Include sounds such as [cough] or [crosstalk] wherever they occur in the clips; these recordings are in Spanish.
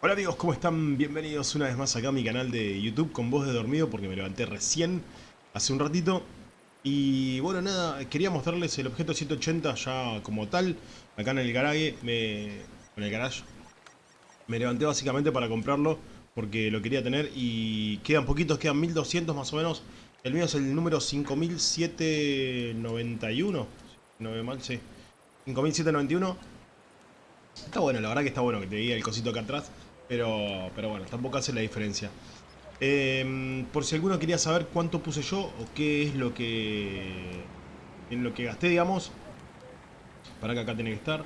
Hola amigos, ¿cómo están? Bienvenidos una vez más acá a mi canal de YouTube con voz de dormido porque me levanté recién, hace un ratito. Y bueno, nada, quería mostrarles el objeto 180 ya como tal, acá en el garage, me, en el garage. Me levanté básicamente para comprarlo porque lo quería tener y quedan poquitos, quedan 1200 más o menos. El mío es el número 5791, no veo mal, sí. 5791. Está bueno, la verdad que está bueno que te diga el cosito acá atrás. Pero, pero bueno, tampoco hace la diferencia. Eh, por si alguno quería saber cuánto puse yo o qué es lo que en lo que gasté, digamos. Para que acá tiene que estar.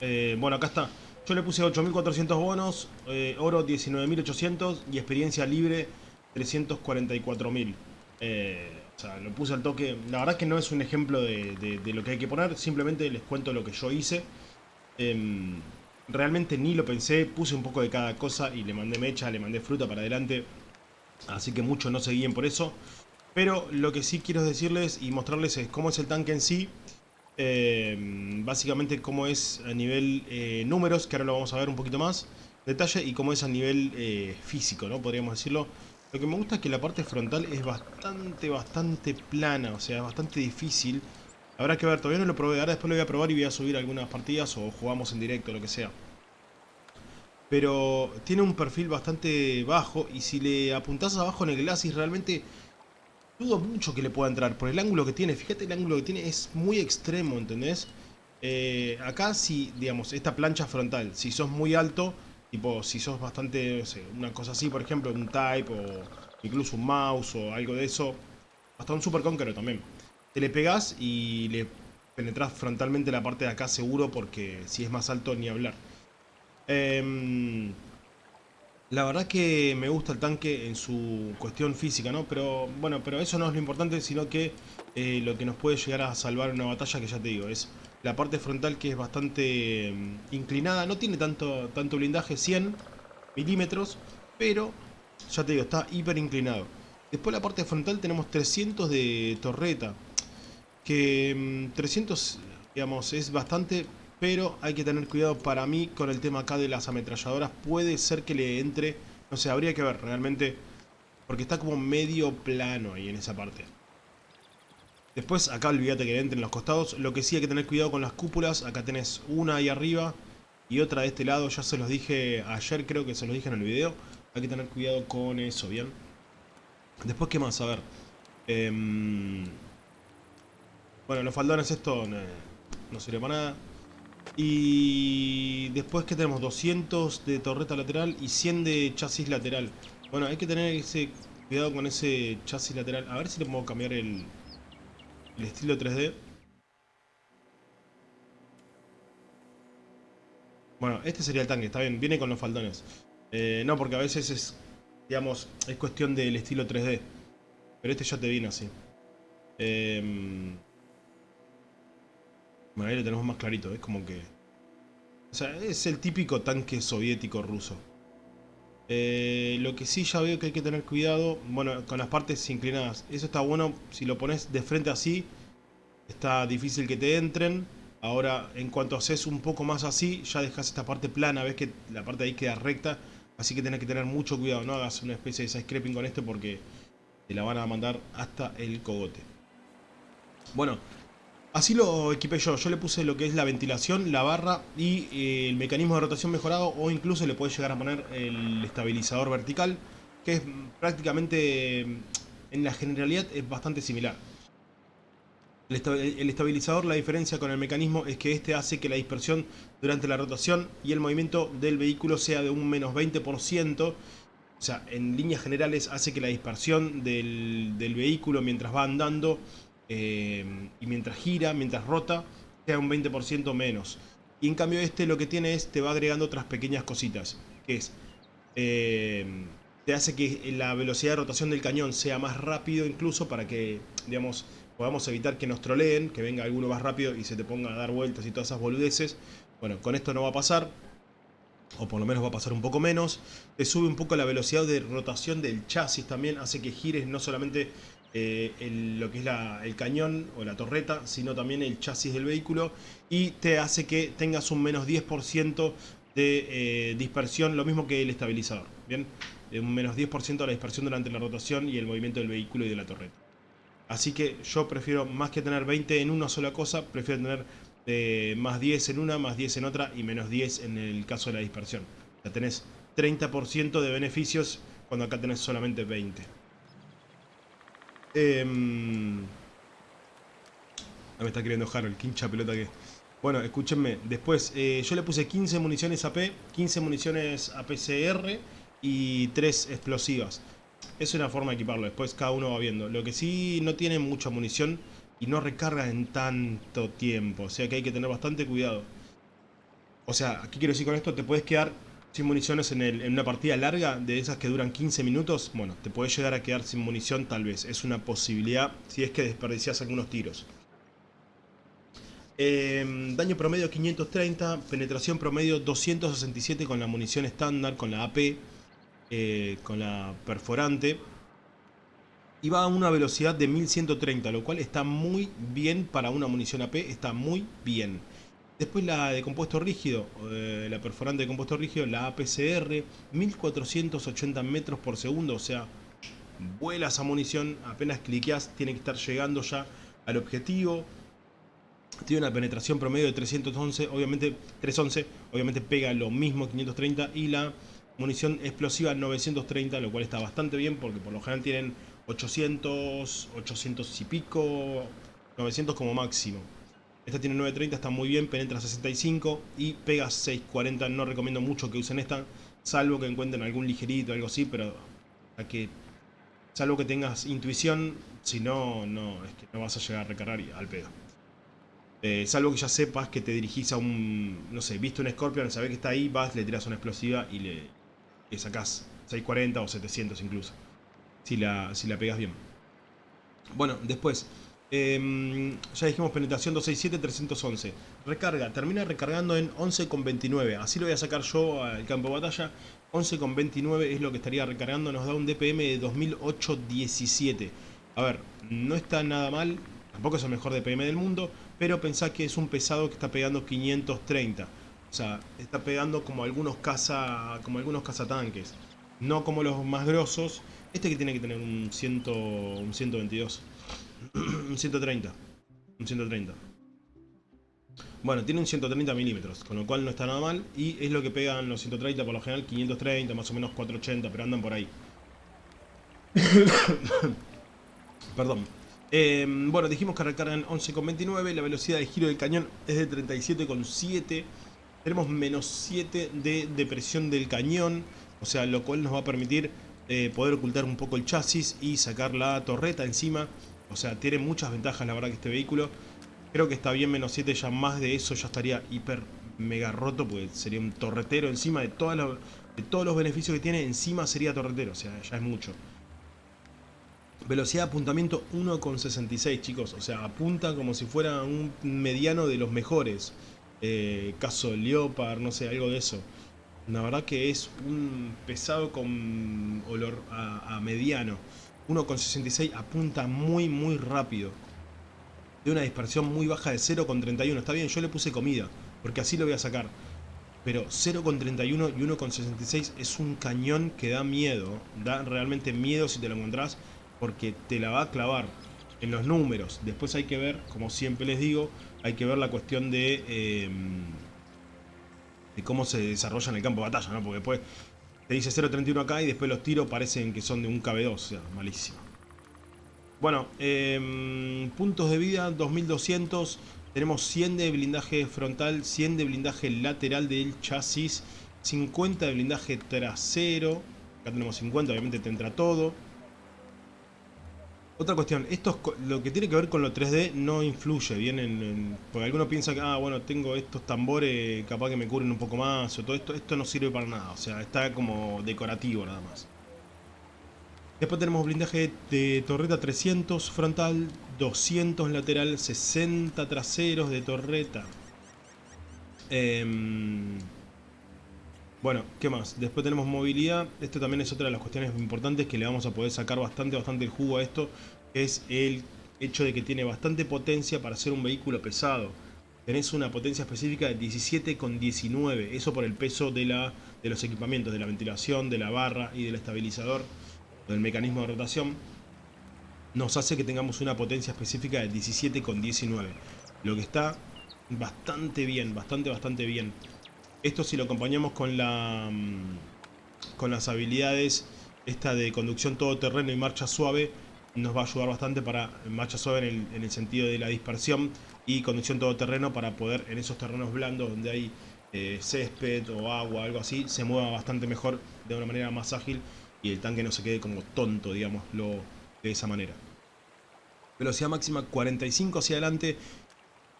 Eh, bueno, acá está. Yo le puse 8.400 bonos, eh, oro 19.800 y experiencia libre 344.000. Eh, o sea, lo puse al toque. La verdad es que no es un ejemplo de, de, lo que hay que poner. Simplemente les cuento lo que yo hice. Eh, Realmente ni lo pensé, puse un poco de cada cosa y le mandé mecha, le mandé fruta para adelante. Así que muchos no se guíen por eso. Pero lo que sí quiero decirles y mostrarles es cómo es el tanque en sí. Eh, básicamente cómo es a nivel eh, números, que ahora lo vamos a ver un poquito más. Detalle y cómo es a nivel eh, físico, ¿no? Podríamos decirlo. Lo que me gusta es que la parte frontal es bastante, bastante plana. O sea, bastante difícil. Habrá que ver, todavía no lo probé, ahora después lo voy a probar y voy a subir algunas partidas o jugamos en directo, lo que sea. Pero tiene un perfil bastante bajo y si le apuntás abajo en el glacis realmente dudo mucho que le pueda entrar. Por el ángulo que tiene, fíjate el ángulo que tiene, es muy extremo, ¿entendés? Eh, acá si, digamos, esta plancha frontal, si sos muy alto, tipo si sos bastante, no sé, una cosa así, por ejemplo, un type o incluso un mouse o algo de eso, hasta un super conqueror también te le pegas y le penetras frontalmente la parte de acá seguro porque si es más alto ni hablar. Eh, la verdad que me gusta el tanque en su cuestión física, ¿no? Pero bueno, pero eso no es lo importante, sino que eh, lo que nos puede llegar a salvar una batalla, que ya te digo, es la parte frontal que es bastante um, inclinada. No tiene tanto, tanto blindaje, 100 milímetros, pero ya te digo, está hiper inclinado. Después la parte frontal tenemos 300 de torreta que 300, mm, digamos, es bastante, pero hay que tener cuidado para mí con el tema acá de las ametralladoras. Puede ser que le entre, no sé, habría que ver realmente, porque está como medio plano ahí en esa parte. Después acá olvídate que le entre en los costados. Lo que sí hay que tener cuidado con las cúpulas. Acá tenés una ahí arriba y otra de este lado. Ya se los dije ayer, creo que se los dije en el video. Hay que tener cuidado con eso, ¿bien? Después, ¿qué más? A ver. Eh, bueno, los faldones esto no sirve para nada. Y después que tenemos 200 de torreta lateral y 100 de chasis lateral. Bueno, hay que tener ese cuidado con ese chasis lateral. A ver si le puedo cambiar el, estilo 3D. Bueno, este sería el tanque, está bien, viene con los faldones. Eh, no, porque a veces es, digamos, es cuestión del estilo 3D. Pero este ya te viene así. Eh, bueno, ahí lo tenemos más clarito, es como que... O sea, es el típico tanque soviético ruso. Eh, lo que sí ya veo que hay que tener cuidado, bueno, con las partes inclinadas. Eso está bueno, si lo pones de frente así, está difícil que te entren. Ahora, en cuanto haces un poco más así, ya dejas esta parte plana, ves que la parte de ahí queda recta. Así que tenés que tener mucho cuidado, no hagas una especie de scraping con esto porque te la van a mandar hasta el cogote. Bueno, Así lo equipé yo, yo le puse lo que es la ventilación, la barra y eh, el mecanismo de rotación mejorado o incluso le puedes llegar a poner el estabilizador vertical que es prácticamente, en la generalidad es bastante similar. El estabilizador, la diferencia con el mecanismo es que este hace que la dispersión durante la rotación y el movimiento del vehículo sea de un menos 20%. O sea, en líneas generales hace que la dispersión del, del vehículo mientras va andando eh, y mientras gira, mientras rota, sea un 20% menos. Y en cambio este lo que tiene es, te va agregando otras pequeñas cositas, que es, eh, te hace que la velocidad de rotación del cañón sea más rápido incluso para que, digamos, podamos evitar que nos troleen, que venga alguno más rápido y se te ponga a dar vueltas y todas esas boludeces. Bueno, con esto no va a pasar, o por lo menos va a pasar un poco menos. Te sube un poco la velocidad de rotación del chasis también, hace que gires no solamente eh, lo que es el cañón o la torreta, sino también el chasis del vehículo y te hace que tengas un menos 10% de eh, dispersión, lo mismo que el estabilizador. Bien, un menos 10% de la dispersión durante la rotación y el movimiento del vehículo y de la torreta. Así que yo prefiero, más que tener 20 en una sola cosa, prefiero tener eh, más 10 en una, más 10 en otra y menos 10 en el caso de la dispersión. Ya tenés 30% de beneficios cuando acá tenés solamente 20. Eh, me está queriendo Harold, quincha pelota que... Bueno, escúchenme, después eh, yo le puse 15 municiones AP, 15 municiones APCR y 3 explosivas. Es una forma de equiparlo, después cada uno va viendo. Lo que sí no tiene mucha munición y no recarga en tanto tiempo, o sea que hay que tener bastante cuidado. O sea, aquí quiero decir con esto, te puedes quedar sin municiones en, una partida larga, de esas que duran 15 minutos, bueno, te puedes llegar a quedar sin munición tal vez. Es una posibilidad si es que desperdicias algunos tiros. Eh, daño promedio 530, penetración promedio 267 con la munición estándar, con la AP, eh, con la perforante. Y va a una velocidad de 1130, lo cual está muy bien para una munición AP, está muy bien. Después la de compuesto rígido, la perforante de compuesto rígido, la APCR, 1480 metros por segundo, o sea, vuela esa munición, apenas cliqueas, tiene que estar llegando ya al objetivo. Tiene una penetración promedio de 311, obviamente 311, obviamente pega lo mismo 530 y la munición explosiva 930, lo cual está bastante bien porque por lo general tienen 800, 800 y pico, 900 como máximo. Esta tiene 930, está muy bien, penetra 65 y pega 640. No recomiendo mucho que usen esta, salvo que encuentren algún ligerito, algo así, pero a que, salvo que tengas intuición, si no, no, es que no vas a llegar a recargar al pedo. Eh, salvo que ya sepas que te dirigís a un, no sé, viste un Scorpion, sabés que está ahí, vas, le tiras una explosiva y le, le sacás 640 o 700 incluso. Si la, si la pegas bien. Bueno, después, Em, ya dijimos penetración 267, 311. Recarga, termina recargando en 11,29. Así lo voy a sacar yo al campo de batalla. 11,29 es lo que estaría recargando. Nos da un DPM de 2008-17. A ver, no está nada mal. Tampoco es el mejor DPM del mundo. Pero pensá que es un pesado que está pegando 530. O sea, está pegando como algunos caza, como algunos cazatanques. No como los más grosos. Este que tiene que tener un, 100, un 122. [clears throat] un 130. Un 130. Bueno, tiene un 130 milímetros, con lo cual no está nada mal. Y es lo que pegan los 130 por lo general, 530, más o menos 480, pero andan por ahí. [coughs] Perdón. Em, bueno, dijimos que recargan 11,29. La velocidad de giro del cañón es de 37,7. Tenemos menos 7 de depresión del cañón. O sea, lo cual nos va a permitir eh, poder ocultar un poco el chasis y sacar la torreta encima. O sea, tiene muchas ventajas la verdad que este vehículo. Creo que está bien menos 7, ya más de eso ya estaría hiper mega roto, porque sería un torretero encima de, todas todos los beneficios que tiene, encima sería torretero, o sea, ya es mucho. Velocidad de apuntamiento 1,66 chicos, o sea, apunta como si fuera un mediano de los mejores. Eh, caso Leopard, no sé, algo de eso. La verdad que es un pesado con olor a mediano. 1,66 apunta muy muy rápido. De una dispersión muy baja de 0,31. Está bien, yo le puse comida, porque así lo voy a sacar. Pero 0,31 y 1,66 es un cañón que da miedo. Da realmente miedo si te lo encontrás, porque te la va a clavar en los números. Después hay que ver, como siempre les digo, hay que ver la cuestión de... Eh, de cómo se desarrolla en el campo de batalla, ¿no? Porque después te dice 0.31 acá y después los tiros parecen que son de un KB2, o sea, malísimo. Bueno, em, puntos de vida 2200. Tenemos 100 de blindaje frontal, 100 de blindaje lateral del chasis, 50 de blindaje trasero. Acá tenemos 50, obviamente te entra todo. Otra cuestión, esto lo que tiene que ver con lo 3D no influye bien en, Porque algunos piensan que, ah, bueno, tengo estos tambores, capaz que me cubren un poco más, o todo esto, esto no sirve para nada, o sea, está como decorativo nada más. Después tenemos blindaje de torreta 300 frontal, 200 lateral, 60 traseros de torreta. Eh, bueno, ¿qué más? Después tenemos movilidad. Esto también es otra de las cuestiones importantes que le vamos a poder sacar bastante, bastante el jugo a esto. Es el hecho de que tiene bastante potencia para ser un vehículo pesado. tenés una potencia específica de 17,19. Eso por el peso de, la, de los equipamientos, de la ventilación, de la barra y del estabilizador, del mecanismo de rotación. Nos hace que tengamos una potencia específica de 17,19. Lo que está bastante bien, bastante, bastante bien. Esto si lo acompañamos con la mm, con las habilidades esta de conducción todoterreno y marcha suave nos va a ayudar bastante para marcha suave en el, sentido de la dispersión y conducción todoterreno para poder en esos terrenos blandos donde hay eh, césped o agua, algo así, se mueva bastante mejor de una manera más ágil y el tanque no se quede como tonto, digámoslo de esa manera. Velocidad máxima 45 hacia adelante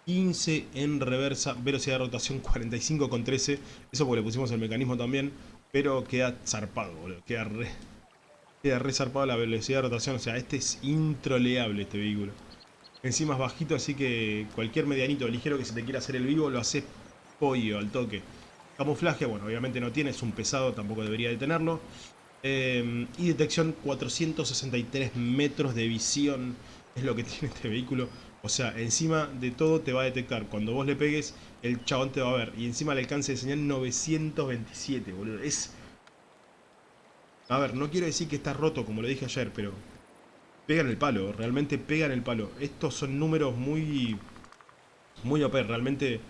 15 en reversa, velocidad de rotación 45 con 13. Eso porque le pusimos el mecanismo también, pero queda zarpado, boludo. Queda re, queda re zarpado la velocidad de rotación. O sea, este es introleable este vehículo. Encima es bajito, así que cualquier medianito ligero que se te quiera hacer el vivo lo hace pollo al toque. Camuflaje, bueno, obviamente no tiene, es un pesado, tampoco debería de tenerlo. Eh, y detección 463 metros de visión es lo que [laughs] tiene este vehículo. O sea, encima de todo te va a detectar. Cuando vos le pegues, el chabón te va a ver. Y encima el alcance de señal 927, boludo. Es... A ver, no quiero decir que está roto, como lo dije ayer, pero... Pegan el palo, realmente pegan el palo. Estos son números muy... Muy OP, realmente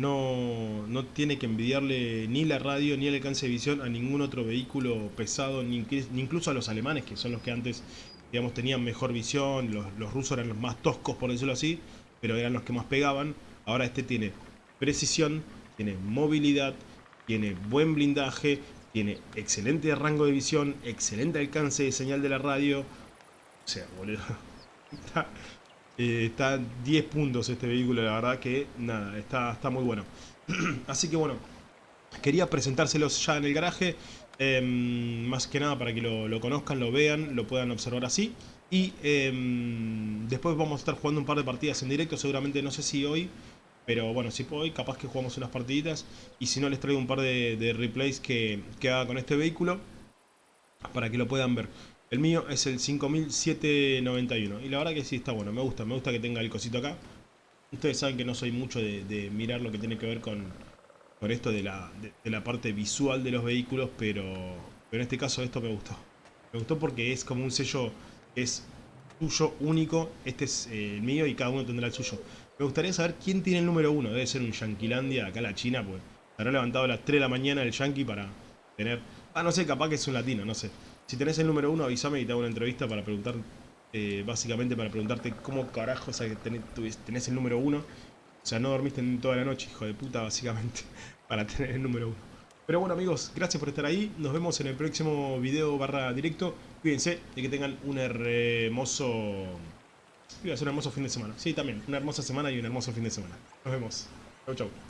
no, no tiene que envidiarle ni la radio ni el alcance de visión a ningún otro vehículo pesado, ni, incluso a los alemanes, que son los que antes digamos, tenían mejor visión, los, rusos eran los más toscos, por decirlo así, pero eran los que más pegaban. Ahora este tiene precisión, tiene movilidad, tiene buen blindaje, tiene excelente rango de visión, excelente alcance de señal de la radio. O sea, boludo. [laughs] 10 puntos este vehículo, la verdad que nada, está, está muy bueno. [clears throat] Así que bueno, quería presentárselos ya en el garaje. Em, más que nada para que lo, conozcan, lo vean, lo puedan observar así. Y em, después vamos a estar jugando un par de partidas en directo, seguramente no sé si hoy, pero bueno, si hoy capaz que jugamos unas partiditas. Y si no les traigo un par de, replays que, haga con este vehículo, para que lo puedan ver. El mío es el 5791 y la verdad que sí está bueno, me gusta, me gusta que tenga el cosito acá. Ustedes saben que no soy mucho de mirar lo que tiene que ver con, con esto de la, de, la parte visual de los vehículos, pero, pero en este caso esto me gustó. Me gustó porque es como un sello es tuyo único, este es eh, el mío y cada uno tendrá el suyo. Me gustaría saber quién tiene el número uno, debe ser un Yanquilandia, acá la China, pues habrá levantado a las 3 de la mañana el Yankee para tener... Ah, no sé, capaz que es un latino, no sé. Si tenés el número uno, avísame y te hago una entrevista para preguntar, eh, básicamente para preguntarte cómo carajo tenés, el número uno o sea, no dormiste toda la noche, hijo de puta, básicamente, [laughs] para tener el número uno. Pero bueno amigos, gracias por estar ahí. Nos vemos en el próximo video barra directo. Cuídense y que tengan un hermoso... Iba un hermoso fin de semana. Sí, también. Una hermosa semana y un hermoso fin de semana. Nos vemos. Chau, chau.